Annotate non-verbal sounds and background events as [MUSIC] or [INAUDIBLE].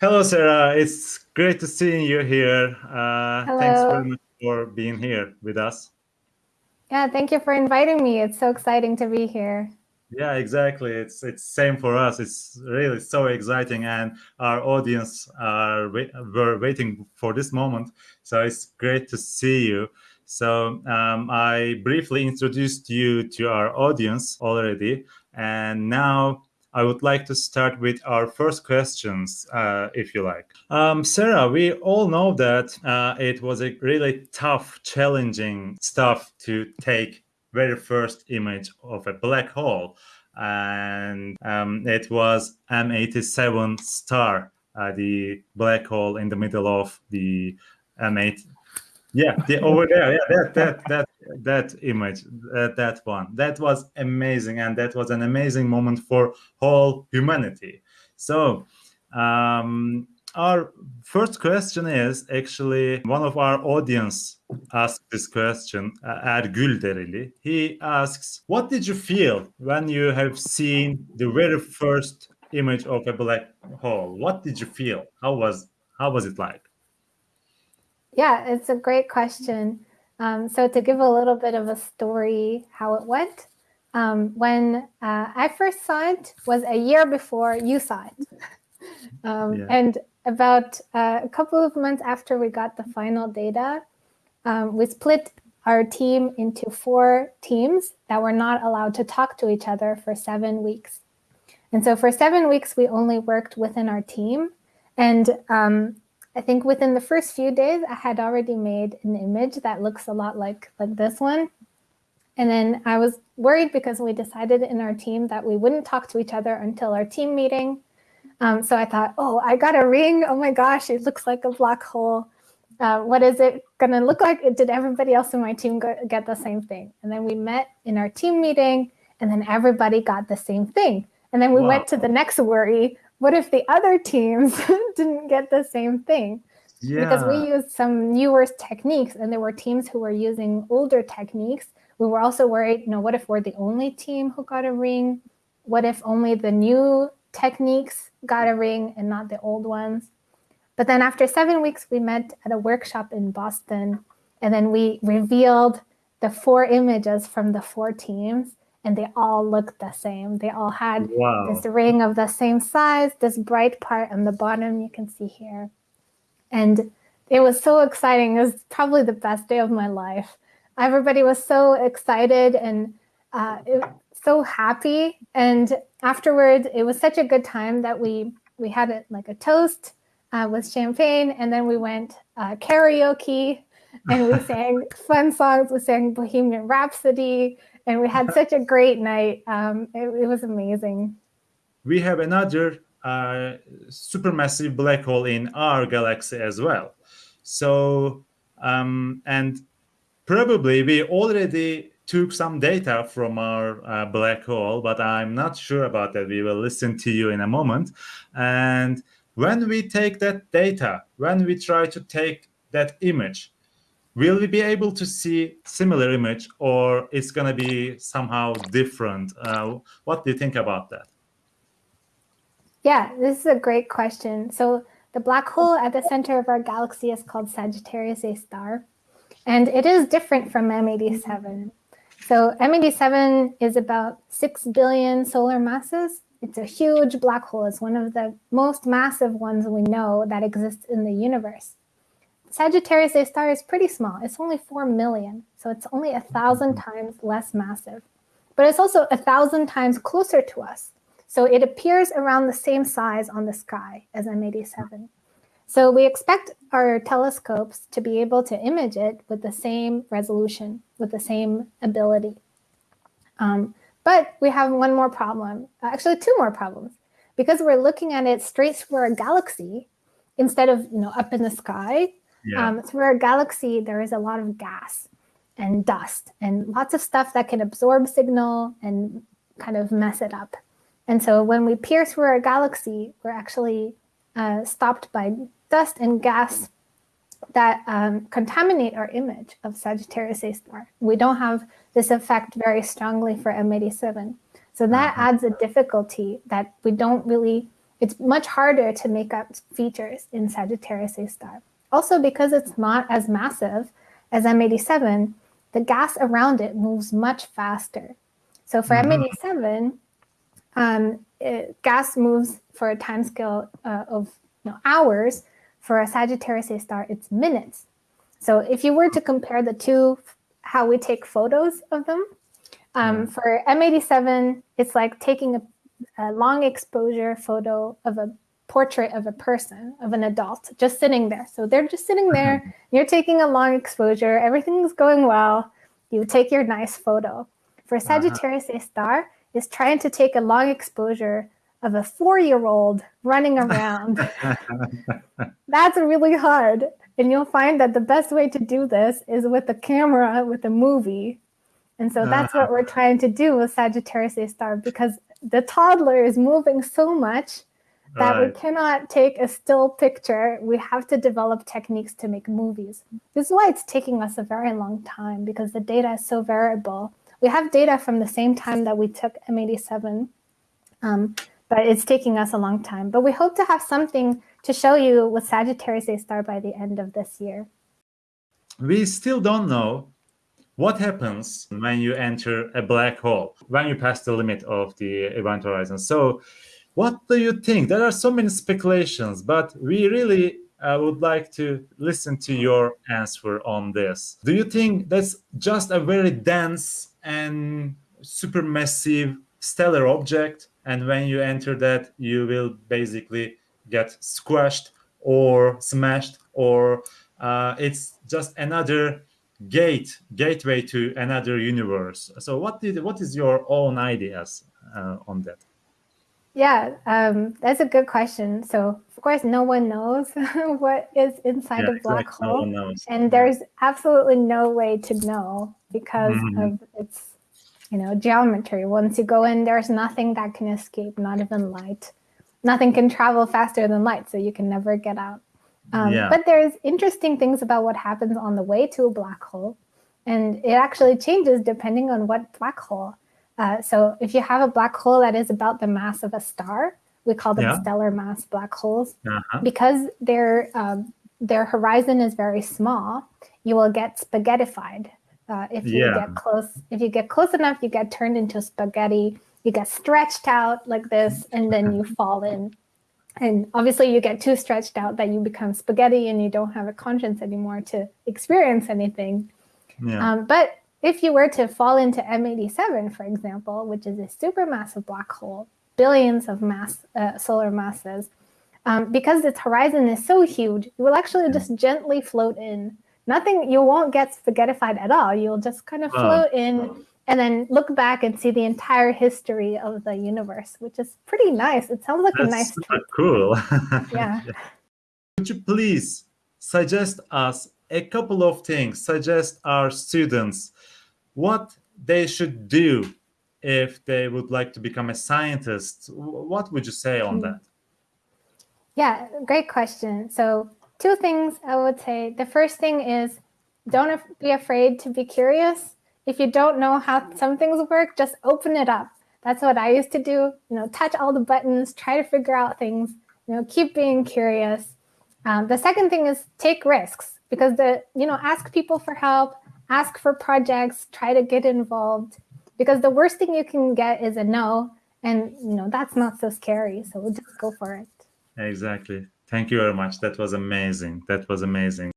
Hello, Sarah. It's great to see you here. Uh, Hello. Thanks very much for being here with us. Yeah, thank you for inviting me. It's so exciting to be here. Yeah, exactly. It's it's same for us. It's really so exciting, and our audience are were waiting for this moment. So it's great to see you. So um, I briefly introduced you to our audience already, and now I would like to start with our first questions, uh, if you like. Um, Sarah, we all know that uh, it was a really tough, challenging stuff to take very first image of a black hole. And um, it was M87 star, uh, the black hole in the middle of the M8 yeah, over there. Yeah, that that that that image, that, that one, that was amazing, and that was an amazing moment for whole humanity. So, um, our first question is actually one of our audience asked this question, uh, Ergül Dereli. He asks, "What did you feel when you have seen the very first image of a black hole? What did you feel? How was how was it like?" Yeah, it's a great question. Um, so to give a little bit of a story how it went, um, when uh, I first saw it was a year before you saw it. [LAUGHS] um, yeah. And about uh, a couple of months after we got the final data, um, we split our team into four teams that were not allowed to talk to each other for seven weeks. And so for seven weeks, we only worked within our team. And um, I think within the first few days, I had already made an image that looks a lot like, like this one. And then I was worried because we decided in our team that we wouldn't talk to each other until our team meeting. Um, so I thought, oh, I got a ring. Oh my gosh, it looks like a black hole. Uh, what is it going to look like? Did everybody else in my team get the same thing? And then we met in our team meeting, and then everybody got the same thing. And then we wow. went to the next worry, what if the other teams [LAUGHS] didn't get the same thing? Yeah. Because we used some newer techniques and there were teams who were using older techniques. We were also worried, you know, what if we're the only team who got a ring? What if only the new techniques got a ring and not the old ones? But then after seven weeks, we met at a workshop in Boston and then we revealed the four images from the four teams and they all looked the same. They all had wow. this ring of the same size, this bright part on the bottom you can see here. And it was so exciting. It was probably the best day of my life. Everybody was so excited and uh, it, so happy. And afterwards, it was such a good time that we we had it like a toast uh, with champagne, and then we went uh, karaoke and we [LAUGHS] sang fun songs. We sang Bohemian Rhapsody and we had such a great night. Um, it, it, was amazing. We have another uh, supermassive black hole in our galaxy as well. So, um, and probably we already took some data from our uh, black hole, but I'm not sure about that. We will listen to you in a moment. And when we take that data, when we try to take that image, will we be able to see similar image or it's going to be somehow different? Uh, what do you think about that? Yeah this is a great question. So the black hole at the center of our galaxy is called sagittarius a star and it is different from m87 so m87 is about 6 billion solar masses. It's a huge black hole. It's one of the most massive ones we know that exists in the universe Sagittarius A star is pretty small. It's only 4 million, so it's only a thousand mm-hmm. times less massive. But it's also a thousand times closer to us. So it appears around the same size on the sky as M87. So we expect our telescopes to be able to image it with the same resolution, with the same ability. Um, but we have one more problem, actually two more problems. Because we're looking at it straight through a galaxy, instead of you know up in the sky, yeah. Um, through our galaxy, there is a lot of gas and dust and lots of stuff that can absorb signal and kind of mess it up. And so when we peer through our galaxy, we're actually uh, stopped by dust and gas that um, contaminate our image of Sagittarius A star. We don't have this effect very strongly for M87. So that -huh. adds a difficulty that we don't really it's much harder to make up features in Sagittarius A star. Also, because it's not as massive as M87, the gas around it moves much faster. So for Mhm. M87, um, it- gas moves for a time scale uh, of you know, hours. For a Sagittarius A star, it's minutes. So if you were to compare the two, how we take photos of them, um, for M87, it's like taking a, a long exposure photo of a portrait of a person, of an adult, just sitting there. So they're just sitting uh-huh. there, you're taking a long exposure, everything's going well, you take your nice photo. For uh-huh. Sagittarius A star, is trying to take a long exposure of a four-year-old running around. [LAUGHS] [LAUGHS] That's really hard. And you'll find that the best way to do this is with a camera, with a movie. And so that's what uh-huh. we're trying to do with Sagittarius A star because the toddler is moving so much that we cannot take a still picture. We have to develop techniques to make movies. This is why it's taking us a very long time because the data is so variable. We have data from the same time that we took M87, um, but it's taking us a long time. But we hope to have something to show you with Sagittarius A star by the end of this year. we still don't know what happens when you enter a black hole, when you pass the limit of the event horizon. So, what do you think? There are so many speculations, but we really uh, would like to listen to your answer on this. Do you think that's just a very dense and supermassive stellar object? And when you enter that, you will basically get squashed or smashed, or uh, it's just another gate gateway to another universe so what did what is your own ideas uh, on that Yeah, um, that's a good question. So, of course, no one knows [LAUGHS] what is inside a black exactly. Hole. knows. and there's absolutely no way to know because Mhm. of its you know geometry once you go in there's nothing that can escape not even light nothing can travel faster than light so you can never get out um, Yeah. but there's interesting things about what happens on the way to a black hole and it actually changes depending on what black hole uh, so if you have a black hole that is about the mass of a star we call them Yeah. stellar mass black holes Uh-huh. because their um, their horizon is very small, you will get spaghettified. Uh, if you Yeah. get close, if you get close enough, you get turned into spaghetti. You get stretched out like this, and then you [LAUGHS] fall in. And obviously, you get too stretched out that you become spaghetti, and you don't have a conscience anymore to experience anything. yeah Um, but if you were to fall into M87, for example, which is a supermassive black hole, billions of mass uh, solar masses, um, because its horizon is so huge, you will actually just gently float in. Nothing, you won't get spaghettified at all. You'll just kind of Wow. float in and then look back and see the entire history of the universe, which is pretty nice. It sounds like a nice trip. cool [LAUGHS] Yeah. could you please suggest us a couple of things suggest our students what they should do if they would like to become a scientist what would you say on Hmm. that Yeah, great question. So, two things I would say. The first thing is don't be afraid to be curious. If you don't know how some things work, just open it up. That's what I used to do. You know, touch all the buttons, try to figure out things. You know, keep being curious. Um, the second thing is take risks because the you know ask people for help, ask for projects, try to get involved. Because the worst thing you can get is a no, and you know that's not so scary. So we just go for it. exactly thank you very much that was amazing that was amazing